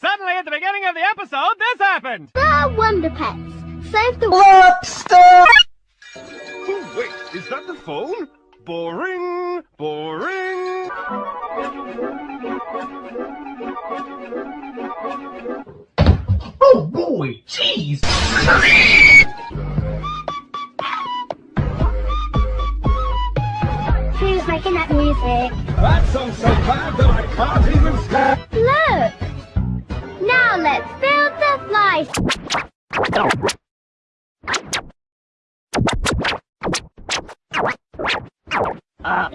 Suddenly, at the beginning of the episode, this happened! The Wonder Pets. Save the Lobster! Oh, wait, is that the phone? Boring, boring. Oh boy, jeez! Who's making that music? That song's so bad that I can't even stand. Look! Now let's build the fly. Um,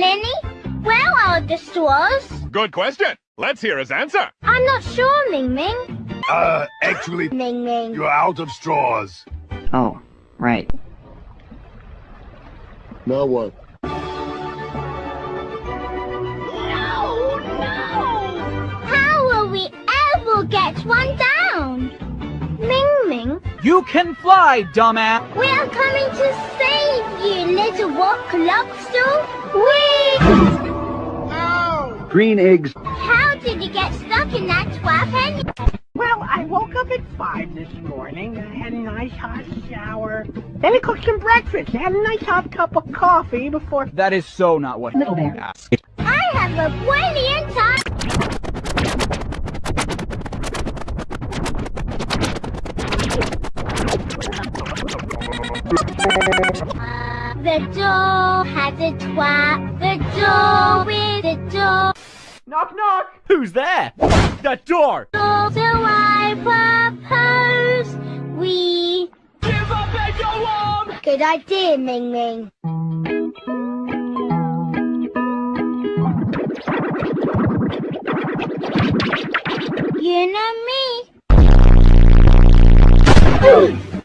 Linny? Where are the straws? Good question. Let's hear his answer. I'm not sure, Ming Ming. Uh, actually, Ming Ming. you're out of straws. Oh, right. Now what? You can fly, dumbass! we are coming to save you, little rock lobster. Whee! Green eggs. How did you get stuck in that twelve penny? Well, I woke up at 5 this morning. I had a nice hot shower. Then I cooked some breakfast. I had a nice hot cup of coffee before... That is so not what Little Bear. asked. I have a brilliant The door has a twat. The door with a door. Knock, knock! Who's there? The door! So I propose we Give up and go on! Good idea, Ming Ming. You know me.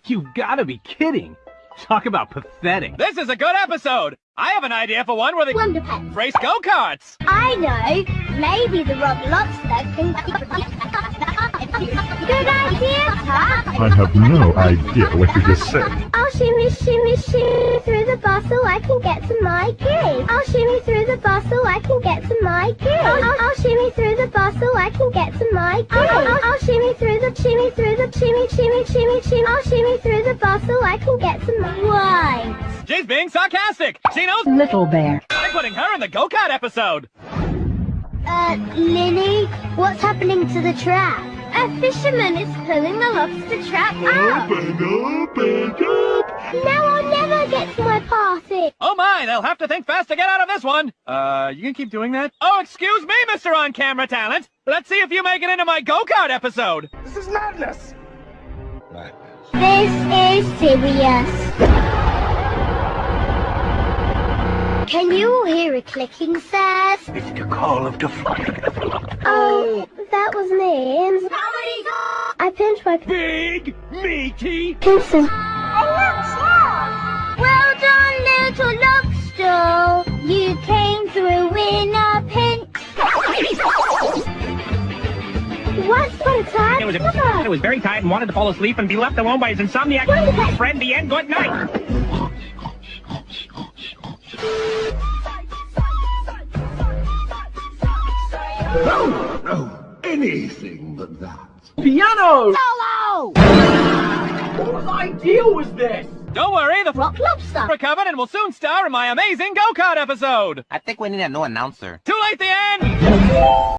You gotta be kidding! Talk about pathetic. This is a good episode! I have an idea for one where they Wonder Pets. race go-karts! I know. Maybe the Rock Lobster can. Good idea, Tuck. I have no idea what you just said. I'll shimmy, shimmy, shimmy through the bar so I can get to my cave. I'll shimmy through the bar so I can get to my cave. I'll, I'll, I'll shimmy through the bar so I can get to my cave. I'll, I'll, I'll shimmy through the shimmy through the shimmy, shimmy, shimmy, shimmy. I'll shimmy through the bar so I can get to my. Right. She's being sarcastic! She knows Little Bear. I'm putting her in the go-kart episode! Uh, Lily, what's happening to the trap? A fisherman is pulling the lobster trap out. Open up and up! Now I'll never get to my party. Oh my, they'll have to think fast to get out of this one! Uh, you can keep doing that? Oh, excuse me, Mr. On-Camera Talent! Let's see if you make it into my go-kart episode! This is madness. This is serious. Can you hear a clicking, sirs? It's the call of the fly. Oh, that was me. I pinched my Big, meaty... pencil. Oh, well done, little lobster. You came through in a pinch. Once upon a time, It was, it was very tired and wanted to fall asleep and be left alone by his insomniac friend, the end. Good night. No, no, anything but that. Piano! Solo! Whose idea was this? Don't worry, the Rock lobster. recovered and will soon star in my amazing go-kart episode! I think we need a new announcer. Too late the end!